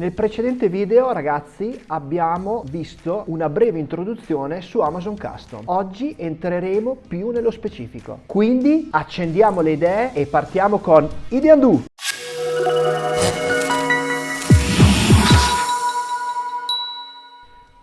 Nel precedente video ragazzi abbiamo visto una breve introduzione su Amazon Custom. Oggi entreremo più nello specifico. Quindi accendiamo le idee e partiamo con Ideandu!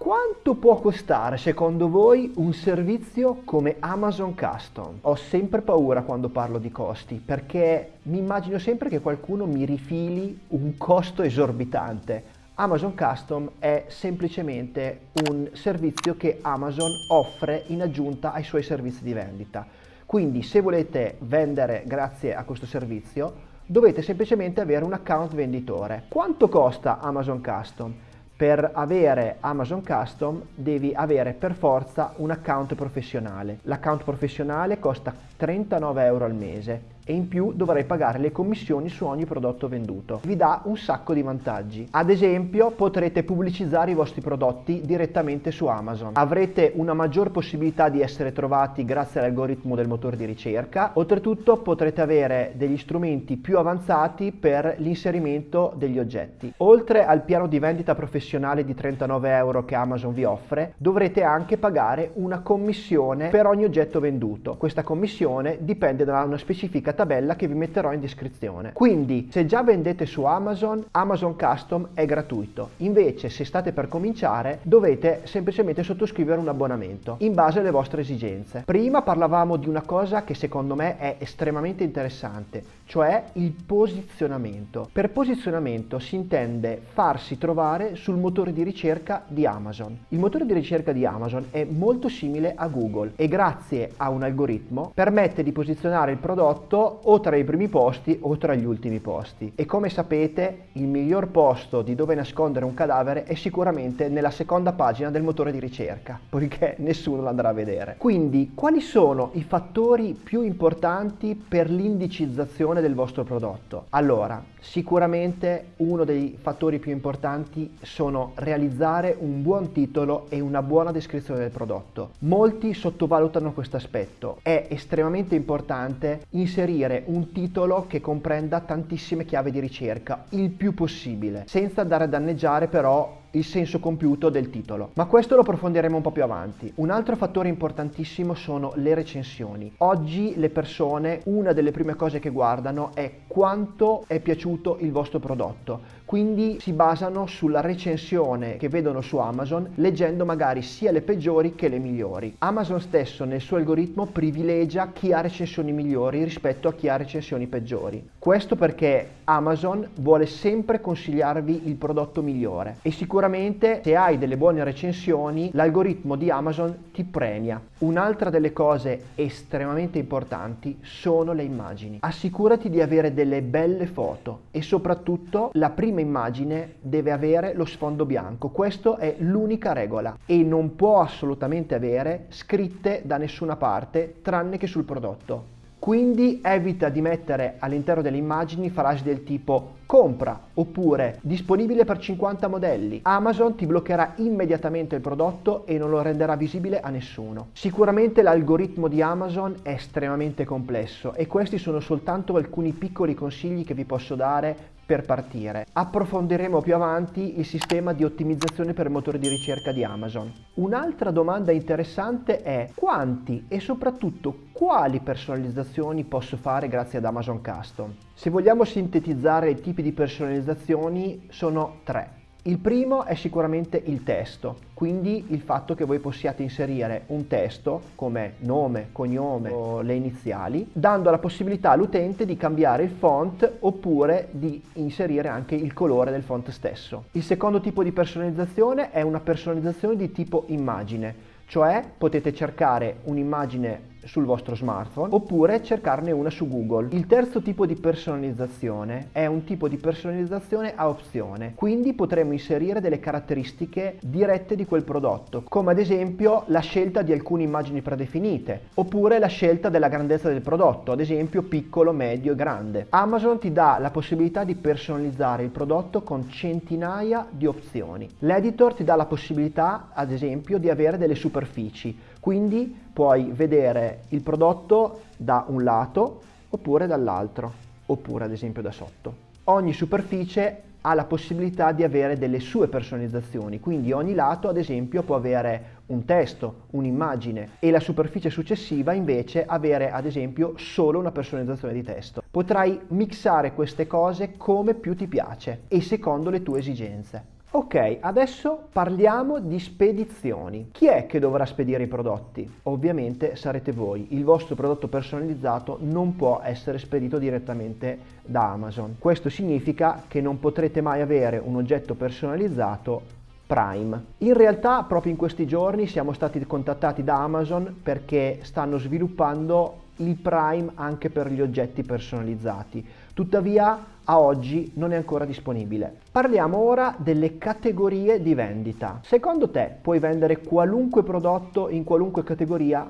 Quanto può costare secondo voi un servizio come Amazon Custom? Ho sempre paura quando parlo di costi perché mi immagino sempre che qualcuno mi rifili un costo esorbitante. Amazon Custom è semplicemente un servizio che Amazon offre in aggiunta ai suoi servizi di vendita. Quindi se volete vendere grazie a questo servizio dovete semplicemente avere un account venditore. Quanto costa Amazon Custom? Per avere Amazon Custom devi avere per forza un account professionale. L'account professionale costa 39 euro al mese e in più dovrai pagare le commissioni su ogni prodotto venduto. Vi dà un sacco di vantaggi. Ad esempio potrete pubblicizzare i vostri prodotti direttamente su Amazon. Avrete una maggior possibilità di essere trovati grazie all'algoritmo del motore di ricerca. Oltretutto potrete avere degli strumenti più avanzati per l'inserimento degli oggetti. Oltre al piano di vendita professionale di 39 euro che Amazon vi offre, dovrete anche pagare una commissione per ogni oggetto venduto. Questa commissione dipende da una specifica tabella che vi metterò in descrizione. Quindi se già vendete su Amazon, Amazon Custom è gratuito. Invece se state per cominciare dovete semplicemente sottoscrivere un abbonamento in base alle vostre esigenze. Prima parlavamo di una cosa che secondo me è estremamente interessante, cioè il posizionamento. Per posizionamento si intende farsi trovare sul motore di ricerca di Amazon. Il motore di ricerca di Amazon è molto simile a Google e grazie a un algoritmo permette di posizionare il prodotto o tra i primi posti o tra gli ultimi posti. E come sapete il miglior posto di dove nascondere un cadavere è sicuramente nella seconda pagina del motore di ricerca, poiché nessuno lo andrà a vedere. Quindi quali sono i fattori più importanti per l'indicizzazione del vostro prodotto? Allora, sicuramente uno dei fattori più importanti sono realizzare un buon titolo e una buona descrizione del prodotto. Molti sottovalutano questo aspetto. È estremamente importante inserire un titolo che comprenda tantissime chiavi di ricerca, il più possibile, senza andare a danneggiare però il senso compiuto del titolo. Ma questo lo approfondiremo un po' più avanti. Un altro fattore importantissimo sono le recensioni. Oggi le persone, una delle prime cose che guardano è quanto è piaciuto il vostro prodotto. Quindi si basano sulla recensione che vedono su Amazon, leggendo magari sia le peggiori che le migliori. Amazon stesso nel suo algoritmo privilegia chi ha recensioni migliori rispetto a chi ha recensioni peggiori. Questo perché Amazon vuole sempre consigliarvi il prodotto migliore e sicuramente se hai delle buone recensioni l'algoritmo di Amazon ti premia. Un'altra delle cose estremamente importanti sono le immagini. Assicurati di avere delle belle foto e soprattutto la prima immagine deve avere lo sfondo bianco. Questa è l'unica regola e non può assolutamente avere scritte da nessuna parte tranne che sul prodotto. Quindi evita di mettere all'interno delle immagini frasi del tipo compra oppure disponibile per 50 modelli. Amazon ti bloccherà immediatamente il prodotto e non lo renderà visibile a nessuno. Sicuramente l'algoritmo di Amazon è estremamente complesso e questi sono soltanto alcuni piccoli consigli che vi posso dare per partire. Approfondiremo più avanti il sistema di ottimizzazione per il motore di ricerca di Amazon. Un'altra domanda interessante è quanti e soprattutto quali personalizzazioni posso fare grazie ad Amazon Custom? Se vogliamo sintetizzare i tipi di personalizzazioni sono tre. Il primo è sicuramente il testo, quindi il fatto che voi possiate inserire un testo come nome, cognome o le iniziali, dando la possibilità all'utente di cambiare il font oppure di inserire anche il colore del font stesso. Il secondo tipo di personalizzazione è una personalizzazione di tipo immagine, cioè potete cercare un'immagine sul vostro smartphone oppure cercarne una su Google. Il terzo tipo di personalizzazione è un tipo di personalizzazione a opzione, quindi potremo inserire delle caratteristiche dirette di quel prodotto, come ad esempio la scelta di alcune immagini predefinite, oppure la scelta della grandezza del prodotto, ad esempio piccolo, medio e grande. Amazon ti dà la possibilità di personalizzare il prodotto con centinaia di opzioni. L'editor ti dà la possibilità, ad esempio, di avere delle superfici, quindi puoi vedere il prodotto da un lato oppure dall'altro, oppure ad esempio da sotto. Ogni superficie ha la possibilità di avere delle sue personalizzazioni, quindi ogni lato ad esempio può avere un testo, un'immagine e la superficie successiva invece avere ad esempio solo una personalizzazione di testo. Potrai mixare queste cose come più ti piace e secondo le tue esigenze. Ok, adesso parliamo di spedizioni. Chi è che dovrà spedire i prodotti? Ovviamente sarete voi. Il vostro prodotto personalizzato non può essere spedito direttamente da Amazon. Questo significa che non potrete mai avere un oggetto personalizzato Prime. In realtà proprio in questi giorni siamo stati contattati da Amazon perché stanno sviluppando il Prime anche per gli oggetti personalizzati. Tuttavia a oggi non è ancora disponibile. Parliamo ora delle categorie di vendita. Secondo te puoi vendere qualunque prodotto in qualunque categoria?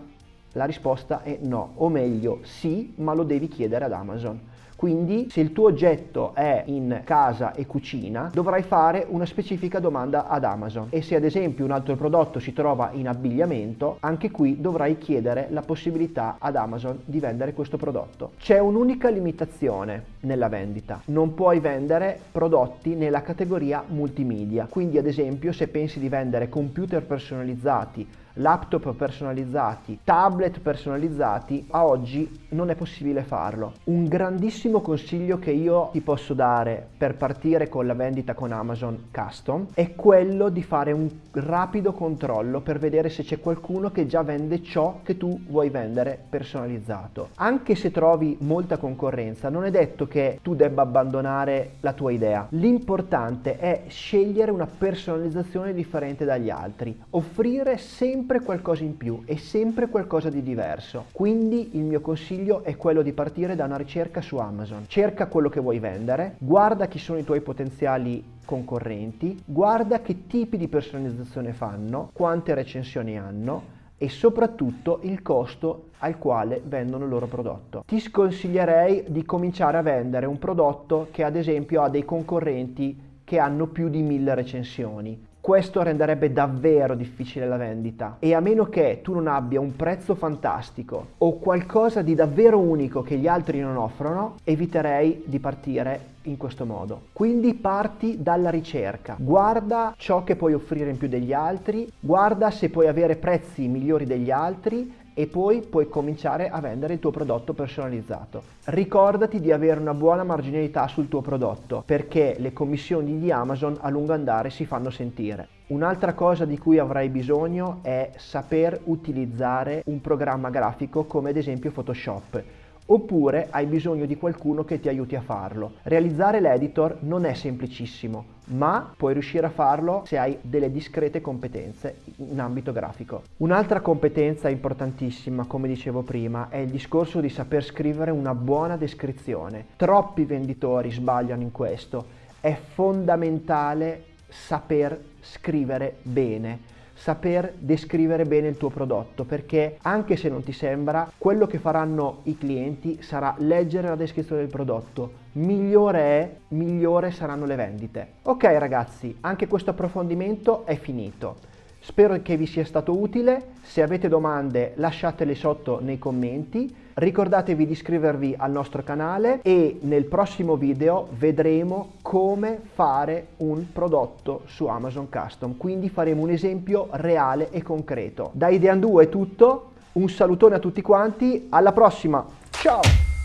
La risposta è no, o meglio sì, ma lo devi chiedere ad Amazon. Quindi se il tuo oggetto è in casa e cucina dovrai fare una specifica domanda ad Amazon. E se ad esempio un altro prodotto si trova in abbigliamento anche qui dovrai chiedere la possibilità ad Amazon di vendere questo prodotto. C'è un'unica limitazione nella vendita, non puoi vendere prodotti nella categoria multimedia, quindi ad esempio se pensi di vendere computer personalizzati laptop personalizzati, tablet personalizzati, a oggi non è possibile farlo. Un grandissimo consiglio che io ti posso dare per partire con la vendita con Amazon Custom è quello di fare un rapido controllo per vedere se c'è qualcuno che già vende ciò che tu vuoi vendere personalizzato. Anche se trovi molta concorrenza, non è detto che tu debba abbandonare la tua idea. L'importante è scegliere una personalizzazione differente dagli altri, offrire sempre sempre qualcosa in più e sempre qualcosa di diverso. Quindi il mio consiglio è quello di partire da una ricerca su Amazon. Cerca quello che vuoi vendere, guarda chi sono i tuoi potenziali concorrenti, guarda che tipi di personalizzazione fanno, quante recensioni hanno e soprattutto il costo al quale vendono il loro prodotto. Ti sconsiglierei di cominciare a vendere un prodotto che ad esempio ha dei concorrenti che hanno più di mille recensioni questo renderebbe davvero difficile la vendita e a meno che tu non abbia un prezzo fantastico o qualcosa di davvero unico che gli altri non offrono, eviterei di partire in questo modo. Quindi parti dalla ricerca, guarda ciò che puoi offrire in più degli altri, guarda se puoi avere prezzi migliori degli altri e poi puoi cominciare a vendere il tuo prodotto personalizzato. Ricordati di avere una buona marginalità sul tuo prodotto perché le commissioni di Amazon a lungo andare si fanno sentire. Un'altra cosa di cui avrai bisogno è saper utilizzare un programma grafico come ad esempio Photoshop oppure hai bisogno di qualcuno che ti aiuti a farlo. Realizzare l'editor non è semplicissimo, ma puoi riuscire a farlo se hai delle discrete competenze in ambito grafico. Un'altra competenza importantissima, come dicevo prima, è il discorso di saper scrivere una buona descrizione. Troppi venditori sbagliano in questo. È fondamentale saper scrivere bene saper descrivere bene il tuo prodotto perché anche se non ti sembra quello che faranno i clienti sarà leggere la descrizione del prodotto. Migliore è migliore saranno le vendite. Ok ragazzi anche questo approfondimento è finito. Spero che vi sia stato utile, se avete domande lasciatele sotto nei commenti, ricordatevi di iscrivervi al nostro canale e nel prossimo video vedremo come fare un prodotto su Amazon Custom, quindi faremo un esempio reale e concreto. Da Idean2 è tutto, un salutone a tutti quanti, alla prossima, ciao!